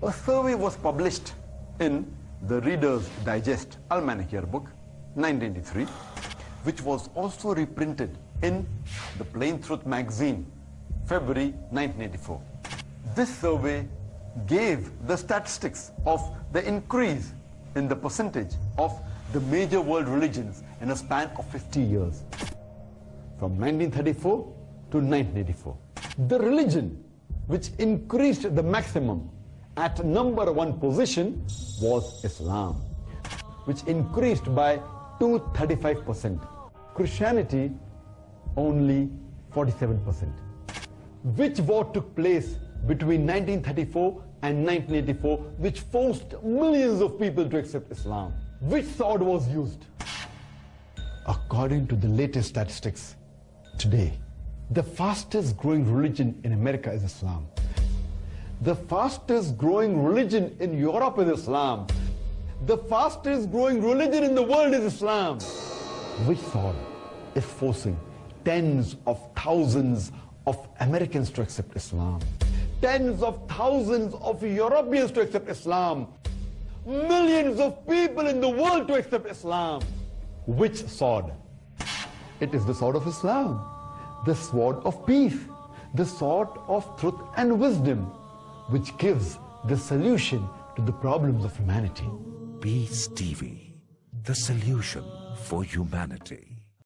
a survey was published in the Reader's Digest Almanac Yearbook, 1983, which was also reprinted in the Plain Truth magazine, February 1984. This survey gave the statistics of the increase in the percentage of the major world religions in a span of 50 years, from 1934 to 1984. The religion which increased the maximum at number one position was Islam, which increased by 235%. Christianity only 47%. Which war took place between 1934 and 1984 which forced millions of people to accept Islam? Which sword was used? According to the latest statistics, today, the fastest growing religion in America is Islam. The fastest growing religion in Europe is Islam. The fastest growing religion in the world is Islam. Which sword is forcing tens of thousands of Americans to accept Islam? Tens of thousands of Europeans to accept Islam? Millions of people in the world to accept Islam? Which sword? It is the sword of Islam, the sword of peace, the sword of truth and wisdom which gives the solution to the problems of humanity. Peace TV, the solution for humanity.